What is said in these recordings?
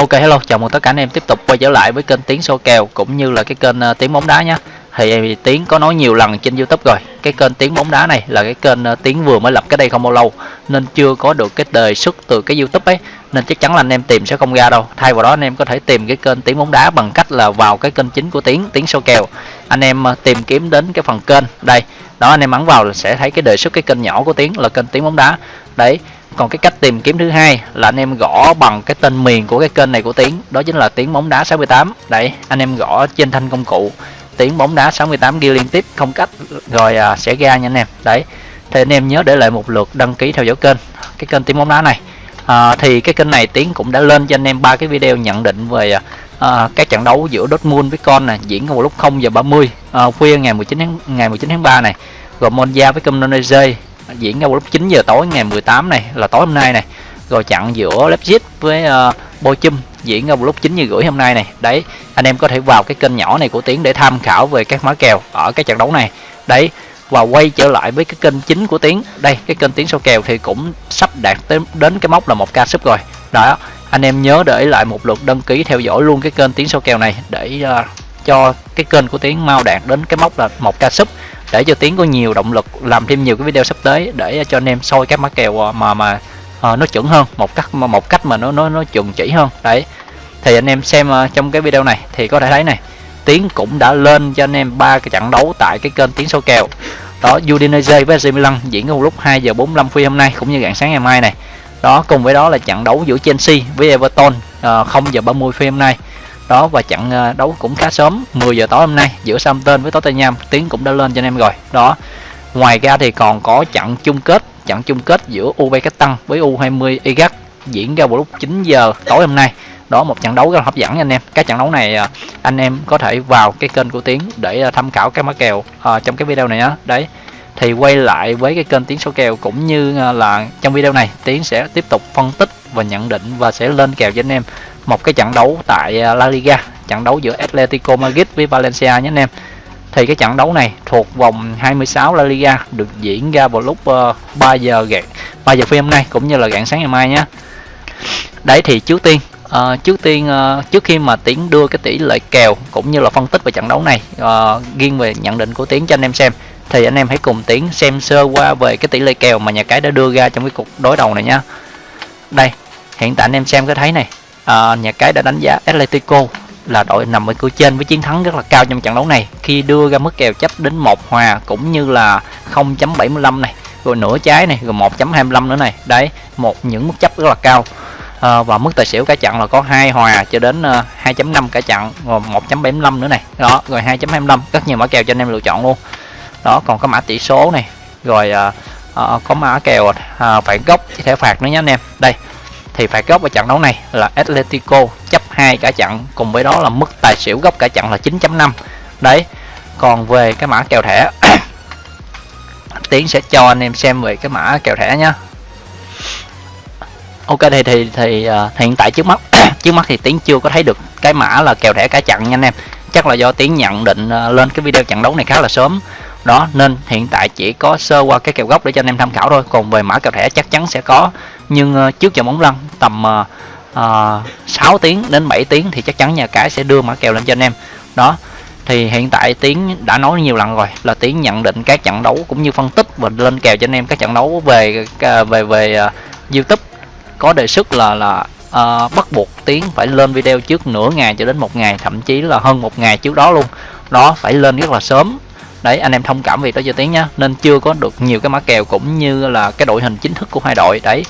Ok hello, chào mừng tất cả anh em tiếp tục quay trở lại với kênh Tiến số kèo cũng như là cái kênh ờ, uh, Tiến bóng đá nhé. Thì ờ, Tiến có nói nhiều lần trên YouTube rồi, cái kênh Tiến bóng đá này là cái kênh ờ, uh, Tiến vừa mới lập cái đây không bao lâu nên chưa có được cái đề xuất từ cái YouTube ấy nên chắc chắn là anh em tìm sẽ không ra đâu. Thay vào đó anh em có thể tìm cái kênh Tiến bóng đá bằng cách là vào cái kênh chính của Tiến, Tiến số kèo. Anh em uh, tìm kiếm đến cái phần kênh đây, đó anh em ấn vào là sẽ thấy cái đề xuất cái kênh nhỏ của Tiến là kênh Tiến bóng đá. Đấy, còn cái cách tìm kiếm thứ hai là anh em gõ bằng cái tên miền của cái kênh này của Tiến. Đó chính là Tiến bóng đá 68 đấy anh em gõ trên thanh công cụ Tiến bóng đá 68 ghi liên tiếp không cách rồi à, sẽ ra nha anh em. Đấy thì anh em nhớ để lại một lượt đăng ký theo dõi kênh cái kênh Tiến bóng đá này. À, thì cái kênh này Tiến cũng đã lên cho anh em ba cái video nhận định về à, à các trận đấu giữa Dortmund với con này diễn vào lúc 0 giờ 30 à, khuya ngày 19 tháng ngày 19 tháng 3 này. Rồi Monza với Comunese diễn ra vào lúc 9 giờ tối ngày 18 này là tối hôm nay này. Rồi chặn giữa Leipzig với uh, Bochum diễn ra vào lúc 9 giờ rưỡi hôm nay này. Đấy anh em có thể vào cái kênh nhỏ này của Tiến để tham khảo về các mã kèo ở cái trận đấu này. Đấy và quay trở lại với cái kênh chính của Tiến. Đây cái kênh Tiến sau kèo thì cũng sắp đạt tới đến cái mốc là một ca sub rồi. Đó anh em nhớ để lại một lượt đăng ký theo dõi luôn cái kênh Tiến sau kèo này để uh, cho cái kênh của Tiến mau đạt đến cái mốc là một ca sub để cho tiến có nhiều động lực làm thêm nhiều cái video sắp tới để cho anh em soi các mã kèo ờ, mà mà uh, nó chuẩn hơn một cách một cách mà nó nó nó chuẩn chỉ hơn. Đấy. Thì anh em xem uh, trong cái video này thì có thể thấy này tiến cũng đã lên cho anh em ba cái trận đấu tại cái kênh tiến soi kèo. Đó Udinese với AC Milan diễn vào lúc 2 giờ 45 phút hôm nay cũng như rạng sáng ngày mai này. Đó cùng với đó là trận đấu giữa Chelsea với Everton uh, 0 giờ 30 phút hôm nay đó và trận ờ, đấu cũng khá sớm 10 giờ tối hôm nay giữa Southampton với Tottenham tiếng cũng đã lên cho anh em rồi. Đó ngoài ra thì còn có trận chung kết trận chung kết giữa Uzbekistan với U20 Iraq diễn ra vào lúc 9 giờ tối hôm nay. Đó một trận đấu rất là hấp dẫn anh em. Các trận đấu này ờ, anh em có thể vào cái kênh của tiến để ờ, tham khảo các mã kèo uh, trong cái video này á. Đấy thì quay lại với cái kênh tiến số kèo cũng như là trong video này tiến sẽ tiếp tục phân tích và nhận định và sẽ lên kèo cho anh em một cái trận đấu tại à, La Liga trận đấu giữa Atletico Madrid với Valencia nhé anh em. Thì cái trận đấu này thuộc vòng 26 La Liga được diễn ra vào lúc ờ, uh, 3 giờ gạn 3 giờ phim hôm nay cũng như là rạng sáng ngày mai nhé. Đấy thì trước tiên uh, trước tiên uh, trước khi mà tiến đưa cái tỷ lệ kèo cũng như là phân tích về trận đấu này uh, riêng về nhận định của tiến cho anh em xem thì anh em hãy cùng tiến xem sơ qua về cái tỷ lệ kèo mà nhà cái đã đưa ra trong cái cuộc đối đầu này nhá. Đây hiện tại anh em xem có thấy này à, nhà cái đã đánh giá Atletico là đội nằm ở cửa trên với chiến thắng rất là cao trong trận đấu này. Khi đưa ra mức kèo chấp đến một hòa cũng như là 0.75 này rồi nửa trái này rồi 1.25 nữa này. Đấy một những mức chấp rất là cao. À, và mức tài xỉu cả trận là có hai hòa cho đến ờ, uh, 2.5 cả trận rồi 1.75 nữa này. Đó rồi 2.25 rất nhiều mã kèo cho anh em lựa chọn luôn. Đó còn có mã tỷ số này rồi uh, uh, có mã kèo uh, phản gốc thẻ phạt nữa nhé anh em. Đây thì phải góc ở trận đấu này là Atletico chấp hai cả trận cùng với đó là mức tài xỉu góc cả trận là 9.5 đấy còn về cái mã kèo thẻ Tiến sẽ cho anh em xem về cái mã kèo thẻ nhá. Ok thì thì thì uh, hiện tại trước mắt trước mắt thì Tiến chưa có thấy được cái mã là kèo thẻ cả trận nha anh em. Chắc là do Tiến nhận định uh, lên cái video trận đấu này khá là sớm. Đó nên hiện tại chỉ có sơ qua cái kèo gốc để cho anh em tham khảo thôi. Còn về mã kèo thẻ chắc chắn sẽ có nhưng uh, trước trận bóng lăn tầm uh, uh, 6 tiếng đến 7 tiếng thì chắc chắn nhà cái sẽ đưa mã kèo lên cho anh em. Đó thì hiện tại tiến đã nói nhiều lần rồi là tiến nhận định các trận đấu cũng như phân tích và lên kèo cho anh em các trận đấu về ờ, về về uh, youtube. Có đề xuất là là uh, bắt buộc tiến phải lên video trước nửa ngày cho đến một ngày thậm chí là hơn một ngày trước đó luôn. Đó phải lên rất là sớm. Đấy anh em thông cảm việc đó cho tiến nhá. Nên chưa có được nhiều cái mã kèo cũng như là cái đội hình chính thức của hai đội. Đấy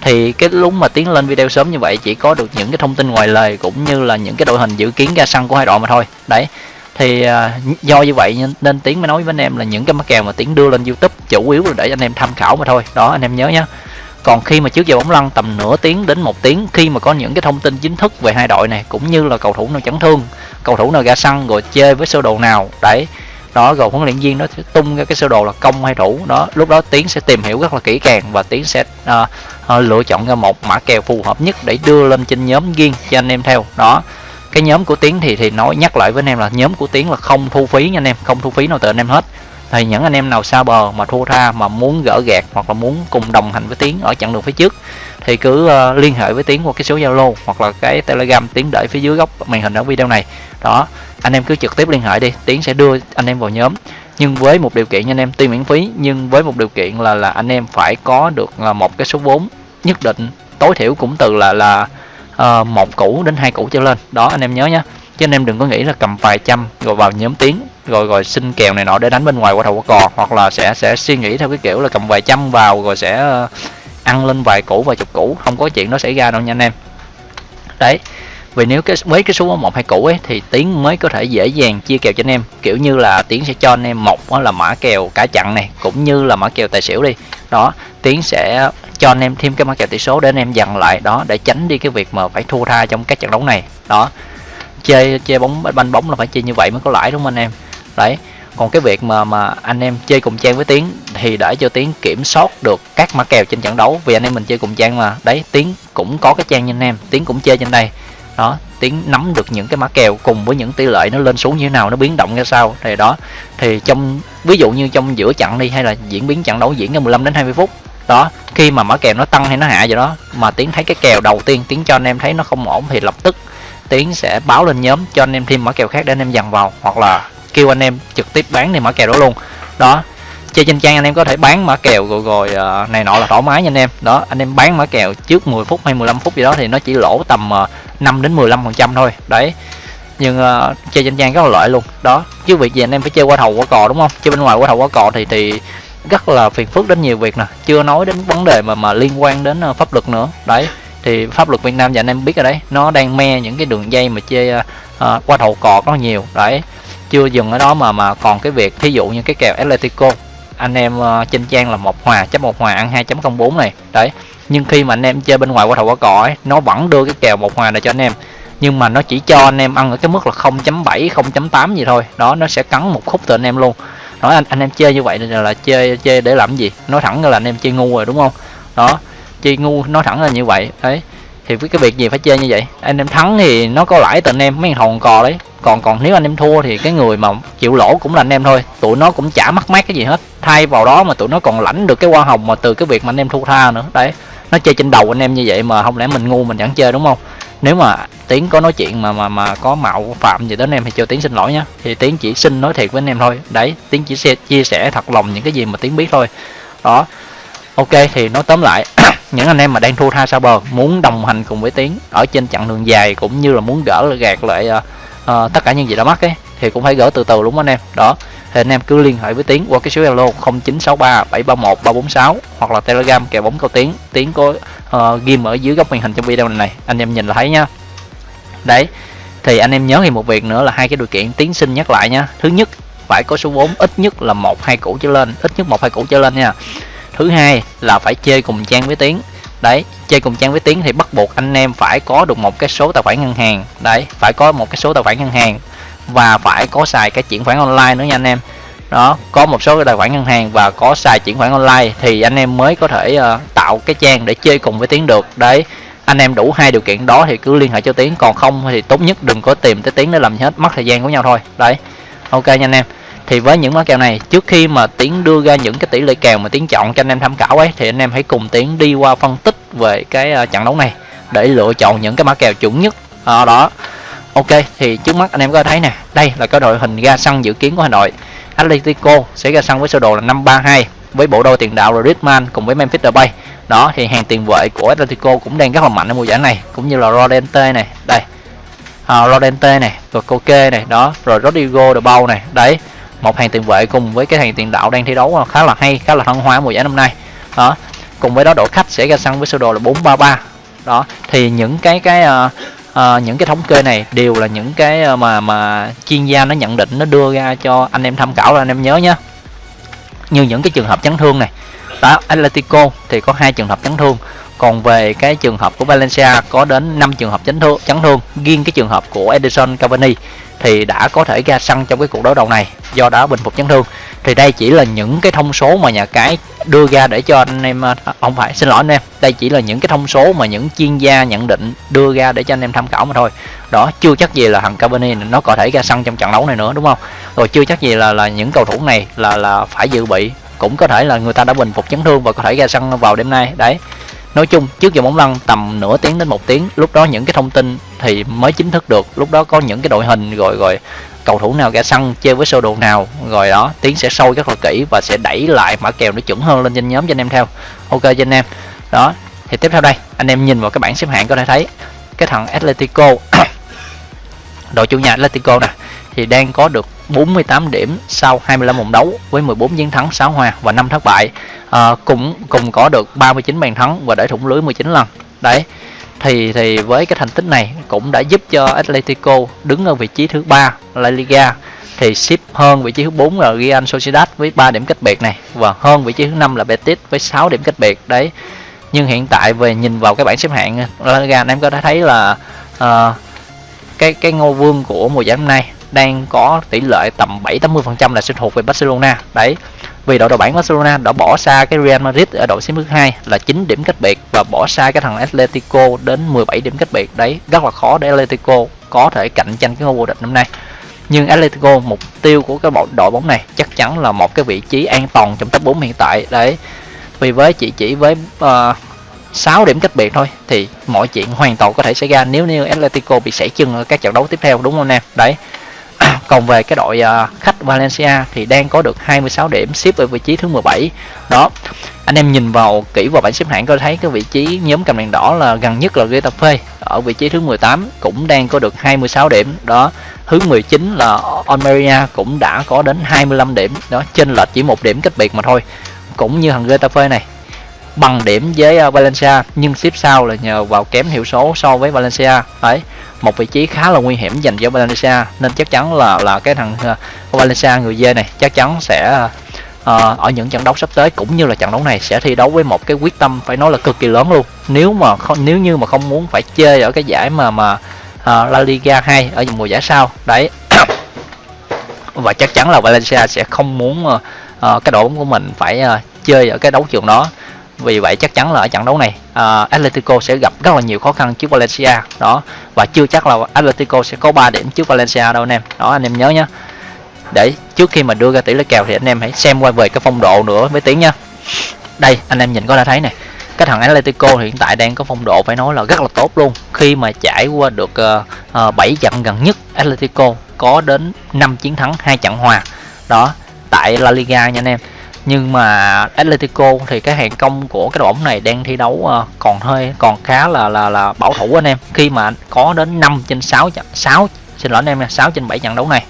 thì cái lúc mà tiến lên video sớm như vậy chỉ có được những cái thông tin ngoài lời cũng như là những cái đội hình dự kiến ra sân của hai đội mà thôi. Đấy. Thì uh, do như vậy nên tiến mới nói với anh em là những cái mắc kèo mà tiến đưa lên youtube chủ yếu là để anh em tham khảo mà thôi. Đó anh em nhớ nhé còn khi mà trước giờ bóng lăn tầm nửa tiếng đến một tiếng khi mà có những cái thông tin chính thức về hai đội này cũng như là cầu thủ nào chấn thương cầu thủ nào ra sân rồi chơi với sơ đồ nào đấy. Đó rồi huấn luyện viên nó sẽ tung ra cái sơ đồ là công hay thủ. Đó lúc đó tiến sẽ tìm hiểu rất là kỹ càng và tiến sẽ uh, lựa chọn ra một mã kèo phù hợp nhất để đưa lên trên nhóm riêng cho anh em theo. Đó cái nhóm của tiến thì thì nói nhắc lại với anh em là nhóm của tiến là không thu phí nha anh em không thu phí nào từ anh em hết. Thì những anh em nào xa bờ mà thua tha mà muốn gỡ gạt hoặc là muốn cùng đồng hành với tiến ở chặng đường phía trước thì cứ uh, liên hệ với tiến qua cái số zalo hoặc là cái telegram tiến để phía dưới góc màn hình ở video này. Đó anh em cứ trực tiếp liên hệ đi tiến sẽ đưa anh em vào nhóm nhưng với một điều kiện nha anh em tuy miễn phí nhưng với một điều kiện là là anh em phải có được là một cái số vốn nhất định. Tối thiểu cũng từ là là uh, một củ đến hai củ trở lên. Đó anh em nhớ nhé chứ anh em đừng có nghĩ là cầm vài trăm rồi vào nhóm tiếng rồi rồi xin kèo này nọ để đánh bên ngoài qua thầu qua cò hoặc là sẽ sẽ suy nghĩ theo cái kiểu là cầm vài trăm vào rồi sẽ uh, ăn lên vài củ vài chục củ. Không có chuyện nó xảy ra đâu nha anh em. Đấy vì nếu cái với cái số một hai củ ấy, thì tiến mới có thể dễ dàng chia kèo cho anh em. Kiểu như là tiến sẽ cho anh em một là mã kèo cả chặn này, cũng như là mã kèo tài xỉu đi. Đó, tiến sẽ cho anh em thêm cái mã kèo tỷ số để anh em dằn lại, đó, để tránh đi cái việc mà phải thua tha trong các trận đấu này. Đó chơi chơi bóng, banh bóng là phải chơi như vậy mới có lãi, đúng không anh em? Đấy, còn cái việc mà mà anh em chơi cùng trang với tiến thì để cho tiến kiểm soát được các mã kèo trên trận đấu, vì anh em mình chơi cùng trang mà. Đấy, tiến cũng có cái trang như anh em, tiến cũng chơi trên đây đó tiến nắm được những cái mã kèo cùng với những tỷ lệ nó lên xuống như thế nào, nó biến động ra sao, thì đó. Thì trong, ví dụ như trong giữa trận đi, hay là diễn biến trận đấu diễn ra 15 đến 20 phút, đó, khi mà mã kèo nó tăng hay nó hạ vậy đó, mà tiến thấy cái kèo đầu tiên, tiến cho anh em thấy nó không ổn thì lập tức tiến sẽ báo lên nhóm cho anh em thêm mã kèo khác để anh em dằn vào, hoặc là kêu anh em trực tiếp bán thì mã kèo đó luôn. Đó chơi trên trang anh em có thể bán mã kèo rồi rồi uh, này nọ là thoải mái nha anh em. Đó anh em bán mã kèo trước 10 phút hay 15 phút gì đó thì nó chỉ lỗ tầm ờ, uh, 5 đến 15 phần trăm thôi. Đấy. Nhưng uh, chơi trên trang rất là lợi luôn. Đó chứ việc gì anh em phải chơi qua thầu qua cò đúng không? Chơi bên ngoài qua thầu qua cò thì thì rất là phiền phức đến nhiều việc nè. Chưa nói đến vấn đề mà mà liên quan đến uh, pháp luật nữa. Đấy thì pháp luật Việt Nam và anh em biết rồi đấy. Nó đang me những cái đường dây mà chơi uh, qua thầu cò có nhiều. Đấy chưa dừng ở đó mà mà còn cái việc thí dụ như cái kèo Atletico anh em ờ, trên trang là một hòa chấp một hòa ăn 2.04 này. Đấy nhưng khi mà anh em chơi bên ngoài qua thầu qua cỏ ấy nó vẫn đưa cái kèo một hòa này cho anh em. Nhưng mà nó chỉ cho anh em ăn ở cái mức là 0.7 0.8 gì thôi. Đó nó sẽ cắn một khúc từ anh em luôn. Nói anh anh em chơi như vậy là, là chơi chơi để làm gì? Nói thẳng là anh em chơi ngu rồi đúng không? Đó chơi ngu nói thẳng là như vậy. Đấy thì với cái việc gì phải chơi như vậy? Anh em thắng thì nó có lãi từ anh em, mấy thằng cò đấy. Còn còn nếu anh em thua thì cái người mà chịu lỗ cũng là anh em thôi. Tụi nó cũng chả mắc mát cái gì hết. Thay vào đó mà tụi nó còn lãnh được cái hoa hồng mà từ cái việc mà anh em thua tha nữa. Đấy, nó chơi trên đầu anh em như vậy mà không lẽ mình ngu mình chẳng chơi, đúng không? Nếu mà tiến có nói chuyện mà mà mà có mạo phạm gì đến em thì cho tiến xin lỗi nhá. Thì tiến chỉ xin nói thiệt với anh em thôi. Đấy, tiến chỉ chia sẻ thật lòng những cái gì mà tiến biết thôi. Đó ok thì nói tóm lại những anh em mà đang thua tha sao bờ muốn đồng hành cùng với tiến ở trên chặng đường dài cũng như là muốn gỡ gạt lại uh, uh, tất cả những gì đã mắc ấy thì cũng phải gỡ từ từ đúng không anh em? Đó thì anh em cứ liên hệ với tiến qua cái số zalo 0963 731 346 hoặc là telegram kèo bóng câu tiến. Tiến có ờ, uh, ghim ở dưới góc màn hình trong video này anh em nhìn là thấy nhá đấy thì anh em nhớ thì một việc nữa là hai cái điều kiện tiến xin nhắc lại nhá thứ nhất phải có số vốn ít nhất là một hai củ trở lên ít nhất một hai củ trở lên nha thứ hai là phải chơi cùng trang với tiến. Đấy chơi cùng trang với tiến thì bắt buộc anh em phải có được một cái số tài khoản ngân hàng. Đấy phải có một cái số tài khoản ngân hàng và phải có xài cái chuyển khoản online nữa nha anh em. Đó có một số cái tài khoản ngân hàng và có xài chuyển khoản online thì anh em mới có thể uh, tạo cái trang để chơi cùng với tiến được. Đấy anh em đủ hai điều kiện đó thì cứ liên hệ cho tiến. Còn không thì tốt nhất đừng có tìm tới tiến để làm gì hết mất thời gian của nhau thôi. Đấy ok nha anh em thì với những mã kèo này trước khi mà tiến đưa ra những cái tỷ lệ kèo mà tiến chọn cho anh em tham khảo ấy thì anh em hãy cùng tiến đi qua phân tích về cái ờ, trận đấu này để lựa chọn những cái mã kèo chuẩn nhất à, đó. Ok thì trước mắt anh em có thấy nè đây là cái đội hình ra sân dự kiến của hà nội. Atletico sẽ ra sân với sơ đồ là 532 với bộ đôi tiền đạo là Griezmann cùng với Memphis Depay đó thì hàng tiền vệ của Atletico cũng đang rất là mạnh ở mùa giải này cũng như là Rodente này đây. Ờ, à, Rodente này rồi Koke này đó rồi Rodrigo De bao này đấy một hàng tiền vệ cùng với cái hàng tiền đạo đang thi đấu à, khá là hay khá là thăng hoa mùa giải năm nay. Đó cùng với đó đội khách sẽ ra sân với sơ đồ là 433 đó thì những cái cái uh, uh, những cái thống kê này đều là những cái mà mà chuyên gia nó nhận định nó đưa ra cho anh em tham khảo là anh em nhớ nhé như những cái trường hợp chấn thương này. Đó Atletico thì có hai trường hợp chấn thương còn về cái trường hợp của Valencia, có đến 5 trường hợp chấn thương chấn thương. Riêng cái trường hợp của Edison Cavani thì đã có thể ra sân trong cái cuộc đối đầu này, do đó bình phục chấn thương. Thì đây chỉ là những cái thông số mà nhà cái đưa ra để cho anh em à, không phải, xin lỗi anh em. Đây chỉ là những cái thông số mà những chuyên gia nhận định đưa ra để cho anh em tham khảo mà thôi. Đó, chưa chắc gì là thằng Cavani nó có thể ra sân trong trận đấu này nữa, đúng không? Rồi chưa chắc gì là là những cầu thủ này là là phải dự bị. Cũng có thể là người ta đã bình phục chấn thương và có thể ra sân vào đêm nay. Đấy nói chung, trước giờ bóng lăn tầm nửa tiếng đến một tiếng, lúc đó những cái thông tin thì mới chính thức được. Lúc đó có những cái đội hình rồi rồi cầu thủ nào ra sân chơi với sơ đồ nào, rồi đó tiến sẽ sâu rất là kỹ và sẽ đẩy lại mã kèo nó chuẩn hơn lên trên nhóm cho anh em theo. Ok cho anh em. Đó, thì tiếp theo đây, anh em nhìn vào cái bảng xếp hạng có thể thấy. Cái thằng Atletico, đội chủ nhà Atletico nè, thì đang có được 48 điểm sau 25 vòng đấu với 14 chiến thắng 6 hòa và 5 thất bại. À, cũng cùng có được 39 bàn thắng và để thủng lưới 19 lần. Đấy thì thì với cái thành tích này cũng đã giúp cho Atletico đứng ở vị trí thứ ba La Liga thì ship hơn vị trí thứ 4 là Real Sociedad với 3 điểm cách biệt này và hơn vị trí thứ 5 là Betis với 6 điểm cách biệt. Đấy nhưng hiện tại về nhìn vào cái bảng xếp hạng La Liga anh em có thể thấy là uh, cái cái ngôi vương của mùa giải năm nay đang có tỷ lệ tầm 7 80% là sẽ thuộc về Barcelona. Đấy vì đội đầu bảng Barcelona đã bỏ xa cái Real Madrid ở đội xếp thứ hai là 9 điểm cách biệt và bỏ xa cái thằng Atletico đến 17 điểm cách biệt. Đấy rất là khó để Atletico có thể cạnh tranh cái ngôi vô địch năm nay. Nhưng Atletico mục tiêu của cái bộ đội bóng này chắc chắn là một cái vị trí an toàn trong top 4 hiện tại. Đấy vì với chỉ chỉ với ờ, uh, 6 điểm cách biệt thôi thì mọi chuyện hoàn toàn có thể xảy ra nếu như Atletico bị sảy chân ở các trận đấu tiếp theo đúng không em đấy còn về cái đội à, khách Valencia thì đang có được 26 điểm xếp ở vị trí thứ 17 đó, anh em nhìn vào kỹ vào bảng xếp hạng có thấy cái vị trí nhóm cầm đèn đỏ là gần nhất là Getafe, ở vị trí thứ 18 cũng đang có được 26 điểm. Đó, thứ 19 là Almeria cũng đã có đến 25 điểm. Đó trên lệch chỉ một điểm cách biệt mà thôi. Cũng như thằng Getafe này bằng điểm với ờ, Valencia nhưng xếp sau là nhờ vào kém hiệu số so với Valencia. Đấy một vị trí khá là nguy hiểm dành cho Valencia nên chắc chắn là là cái thằng ờ, Valencia người dê này chắc chắn sẽ uh, ở những trận đấu sắp tới cũng như là trận đấu này sẽ thi đấu với một cái quyết tâm phải nói là cực kỳ lớn luôn. Nếu mà không nếu như mà không muốn phải chơi ở cái giải mà mà uh, La Liga 2 ở mùa giải sau đấy. Và chắc chắn là Valencia sẽ không muốn uh, uh, cái đội bóng của mình phải uh, chơi ở cái đấu trường đó vì vậy chắc chắn là ở trận đấu này uh, Atletico sẽ gặp rất là nhiều khó khăn trước Valencia. Đó và chưa chắc là Atletico sẽ có 3 điểm trước Valencia đâu anh em. Đó anh em nhớ nhé để trước khi mà đưa ra tỷ lệ kèo thì anh em hãy xem qua về cái phong độ nữa với tiếng nha đây anh em nhìn có thể thấy này cái thằng Atletico hiện tại đang có phong độ phải nói là rất là tốt luôn. Khi mà trải qua được uh, uh, 7 trận gần nhất Atletico có đến 5 chiến thắng hai trận hòa. Đó tại La Liga nha anh em nhưng mà Atletico thì cái hàng công của cái đội bóng này đang thi đấu ờ, còn hơi, còn khá là là là bảo thủ anh em. Khi mà có đến 5 trên 6 trận 6 xin lỗi anh em nha 6 trên 7 trận đấu này,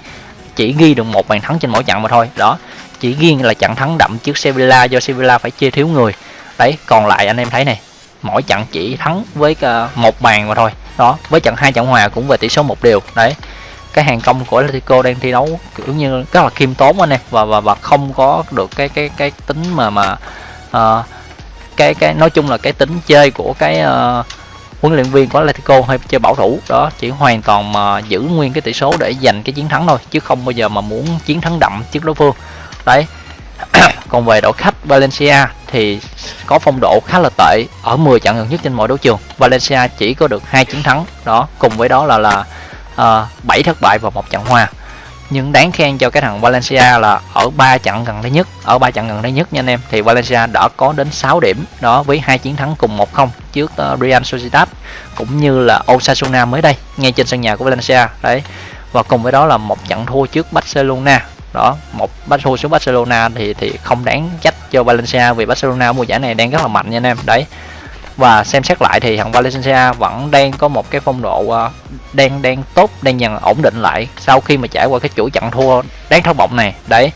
chỉ ghi được một bàn thắng trên mỗi trận mà thôi. Đó, chỉ ghi là trận thắng đậm trước Sevilla, do Sevilla phải chia thiếu người. Đấy, còn lại anh em thấy này, mỗi trận chỉ thắng với ờ, một bàn mà thôi. Đó, với trận hai trận hòa cũng về tỷ số một điều đấy cái hàng công của Atletico đang thi đấu kiểu như rất là khiêm tốn anh em. Và và và không có được cái cái cái tính mà mà uh, cái cái nói chung là cái tính chơi của cái uh, huấn luyện viên của Atletico hay chơi bảo thủ. Đó chỉ hoàn toàn mà giữ nguyên cái tỷ số để giành cái chiến thắng thôi chứ không bao giờ mà muốn chiến thắng đậm trước đối phương. Đấy. Còn về đội khách Valencia thì có phong độ khá là tệ ở 10 trận gần nhất trên mọi đấu trường. Valencia chỉ có được hai chiến thắng. Đó cùng với đó là là Ờ, uh, 7 thất bại và một trận hòa. Nhưng đáng khen cho cái thằng Valencia là ở ba trận gần đây nhất ở ba trận gần đây nhất nha anh em. Thì Valencia đã có đến 6 điểm đó với hai chiến thắng cùng 1-0 trước uh, Real Sociedad cũng như là Osasuna mới đây ngay trên sân nhà của Valencia. Đấy và cùng với đó là một trận thua trước Barcelona. Đó một bắt thua xuống Barcelona thì thì không đáng trách cho Valencia vì Barcelona mùa giải này đang rất là mạnh nha anh em. Đấy và xem xét lại thì thằng Valencia vẫn đang có một cái phong độ ờ, đang đang tốt, đang dần ổn định lại sau khi mà trải qua cái chuỗi trận thua đáng thất vọng này. Đấy.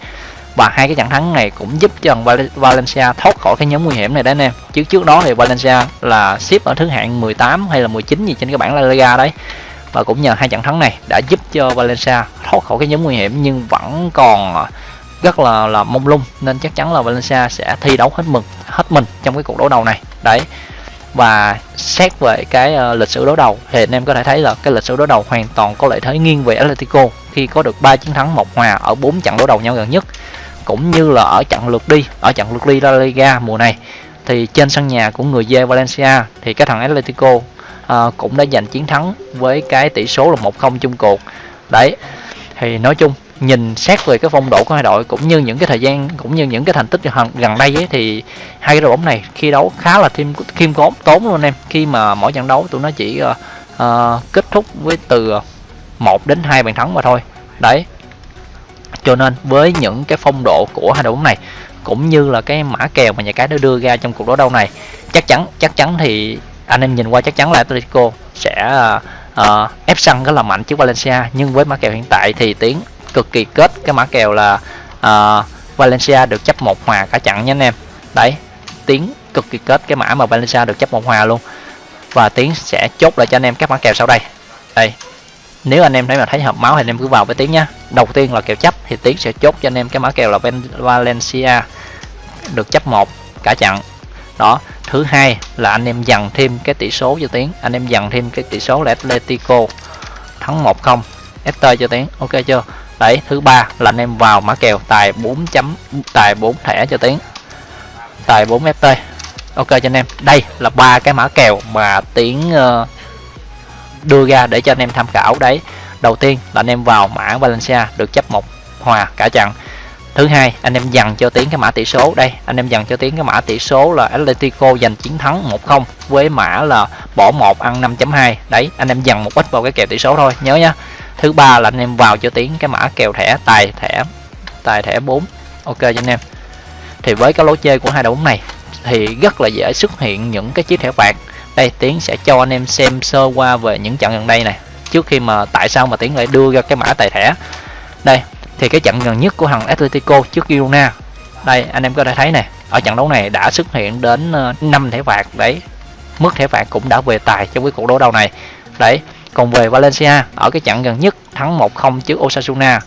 Và hai cái trận thắng này cũng giúp cho thằng Valencia thoát khỏi cái nhóm nguy hiểm này đấy anh em. Chứ trước đó thì Valencia là xếp ở thứ hạng 18 hay là 19 gì trên cái bảng La Liga đấy. Và cũng nhờ hai trận thắng này đã giúp cho Valencia thoát khỏi cái nhóm nguy hiểm nhưng vẫn còn rất là là mông lung. Nên chắc chắn là Valencia sẽ thi đấu hết mực hết mình trong cái cuộc đấu đầu này. Đấy và xét về cái uh, lịch sử đối đầu thì anh em có thể thấy là cái lịch sử đối đầu hoàn toàn có lợi thế nghiêng về Atletico khi có được 3 chiến thắng một hòa ở 4 trận đối đầu nhau gần nhất cũng như là ở trận lượt đi ở trận lượt đi La Liga mùa này. Thì trên sân nhà của người dê Valencia thì cái thằng Atletico uh, cũng đã giành chiến thắng với cái tỷ số là 1-0 chung cuộc. Đấy thì nói chung nhìn xét về cái phong độ của hai đội cũng như những cái thời gian cũng như những cái thành tích gần đây ấy, thì hai cái đội bóng này khi đấu khá là thêm khiêm tốn tốn luôn em. Khi mà mỗi trận đấu tụi nó chỉ uh, uh, kết thúc với từ 1 đến 2 bàn thắng mà thôi. Đấy. Cho nên với những cái phong độ của hai đội bóng này cũng như là cái mã kèo mà nhà cái nó đưa ra trong cuộc đấu đầu này chắc chắn chắc chắn thì anh em nhìn qua chắc chắn là Atletico sẽ uh, ép sân rất là mạnh trước Valencia. Nhưng với mã kèo hiện tại thì tiếng cực kỳ kết. Cái mã kèo là uh, Valencia được chấp một hòa cả chặn nha anh em. Đấy tiếng cực kỳ kết cái mã mà Valencia được chấp một hòa luôn. Và tiếng sẽ chốt lại cho anh em các mã kèo sau đây. Đây nếu anh em thấy mà thấy hợp máu thì anh em cứ vào với tiếng nhá. Đầu tiên là kèo chấp thì tiếng sẽ chốt cho anh em cái mã kèo là Valencia được chấp một cả chặn đó thứ hai là anh em dằn thêm cái tỷ số cho tiếng. Anh em dằn thêm cái tỷ số là Atletico thắng 1-0 FT cho tiếng ok chưa? Đấy thứ ba là anh em vào mã kèo tài 4 chấm tài 4 thẻ cho tiến. Tài 4 FT ok cho anh em đây là ba cái mã kèo mà tiến uh, đưa ra để cho anh em tham khảo đấy. Đầu tiên là anh em vào mã Valencia được chấp một hòa cả trận. Thứ hai anh em dành cho tiến cái mã tỷ số. Đây anh em dành cho tiến cái mã tỷ số là Atletico giành chiến thắng 1-0 với mã là bỏ 1 ăn 5.2 đấy anh em dần một ít vào cái kèo tỷ số thôi nhớ nhá thứ ba là anh em vào cho tiến cái mã kèo thẻ, tài thẻ tài thẻ 4 ok cho anh em. Thì với cái lối chơi của hai đội bóng này, thì rất là dễ xuất hiện những cái chiếc thẻ phạt đây, tiến sẽ cho anh em xem sơ qua về những trận gần đây này. Trước khi mà tại sao mà tiến lại đưa ra cái mã tài thẻ. Đây, thì cái trận gần nhất của thằng Atletico trước Girona. Đây, anh em có thể thấy này, ở trận đấu này đã xuất hiện đến ờ, 5 thẻ phạt đấy. Mức thẻ phạt cũng đã về tài trong cái cuộc đấu đầu này. Đấy còn về Valencia ở cái trận gần nhất thắng 1-0 trước Osasuna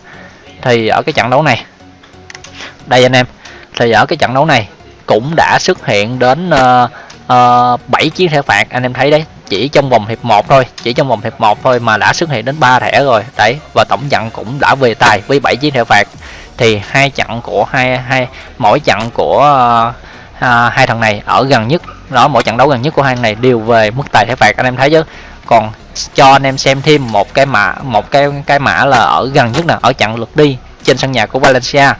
thì ở cái trận đấu này đây anh em thì ở cái trận đấu này cũng đã xuất hiện đến uh, uh, 7 chiến thẻ phạt anh em thấy đấy chỉ trong vòng hiệp 1 thôi chỉ trong vòng hiệp 1 thôi mà đã xuất hiện đến 3 thẻ rồi đấy và tổng trận cũng đã về tài với 7 chiến thẻ phạt. Thì hai trận của hai hai mỗi trận của uh, uh, hai thằng này ở gần nhất đó mỗi trận đấu gần nhất của hai thằng này đều về mức tài thẻ phạt anh em thấy chứ? Còn cho anh em xem thêm một cái mã một cái cái mã là ở gần nhất nè ở trận lượt đi trên sân nhà của Valencia.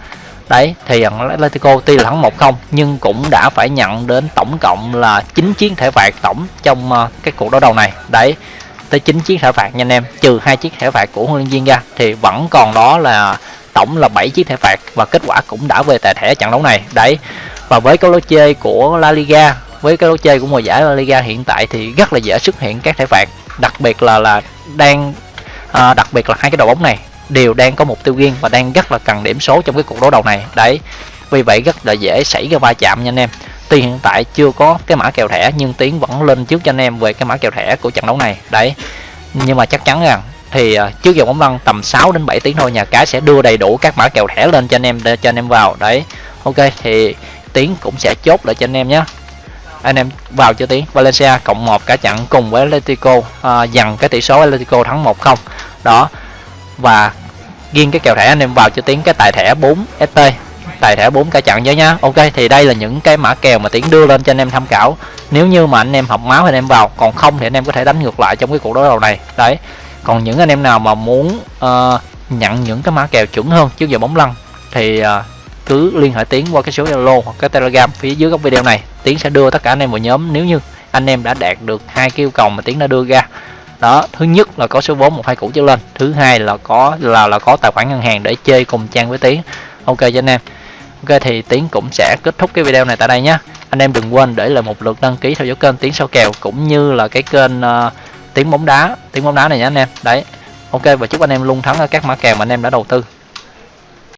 Đấy thì Atletico tuy là thắng 1-0 nhưng cũng đã phải nhận đến tổng cộng là 9 chiến thẻ phạt tổng trong uh, cái cuộc đấu đầu này. Đấy tới 9 chiến thẻ phạt nha anh em trừ hai chiếc thẻ phạt của huấn luyện viên ra thì vẫn còn đó là tổng là 7 chiếc thẻ phạt và kết quả cũng đã về tài thẻ trận đấu này. Đấy và với câu lối chơi của La Liga với cái lối chơi của mùa giải La Liga hiện tại thì rất là dễ xuất hiện các thẻ phạt đặc biệt là là đang à, đặc biệt là hai cái đội bóng này đều đang có mục tiêu riêng và đang rất là cần điểm số trong cái cuộc đấu đầu này. Đấy vì vậy rất là dễ xảy ra va chạm nha anh em. Tuy hiện tại chưa có cái mã kèo thẻ nhưng tiến vẫn lên trước cho anh em về cái mã kèo thẻ của trận đấu này. Đấy nhưng mà chắc chắn rằng thì à, trước giờ bóng lăn tầm 6 đến 7 tiếng thôi nhà cái sẽ đưa đầy đủ các mã kèo thẻ lên cho anh em để cho anh em vào. Đấy ok thì tiến cũng sẽ chốt lại cho anh em nhé anh em vào cho tiến Valencia cộng một cả trận cùng với Atletico à, dằn cái tỷ số Atletico thắng 1-0 đó. Và riêng cái kèo thẻ anh em vào cho tiến cái tài thẻ 4 ST tài thẻ 4 cả trận nhớ nhá. Ok thì đây là những cái mã kèo mà tiến đưa lên cho anh em tham khảo. Nếu như mà anh em học máu thì anh em vào. Còn không thì anh em có thể đánh ngược lại trong cái cuộc đối đầu này. Đấy. Còn những anh em nào mà muốn uh, nhận những cái mã kèo chuẩn hơn trước giờ bóng lăn thì uh, cứ liên hệ tiến qua cái số zalo hoặc cái telegram phía dưới góc video này tiến sẽ đưa tất cả anh em vào nhóm. Nếu như anh em đã đạt được hai cái yêu cầu mà tiến đã đưa ra đó thứ nhất là có số vốn một hai củ trở lên thứ hai là có là là có tài khoản ngân hàng để chơi cùng trang với tiến. Ok cho anh em. Ok thì tiến cũng sẽ kết thúc cái video này tại đây nhé. Anh em đừng quên để lại một lượt đăng ký theo dõi kênh tiến sau kèo cũng như là cái kênh uh, tiến bóng đá tiến bóng đá này nhé anh em. Đấy. Ok và chúc anh em luôn thắng ở các mã kèo mà anh em đã đầu tư.